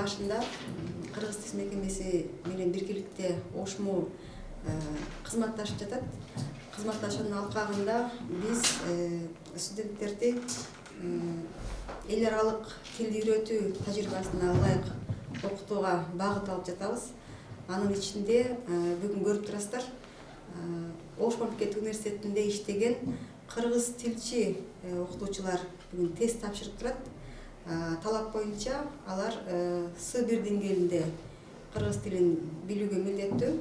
башында кыргыз тил мекемеси менен биргеликте ошмо э, кызматташып жатат. Кызматташуунун алкагында биз э, студенттерди э, эл аралык тилди үйрөтүү тажрыйбасына ылайык окутууга багыт алып жатабыз. Анын ичинде бүгүн көрүп турасыздар. Ош мамлекеттик университетинде иштеген кыргыз тилчи окутуучулар бүгүн тест тапшырып турат. талап боюнча алар э, с бир деңгээлинде кыргыз тилин билүүгө милдеттүү.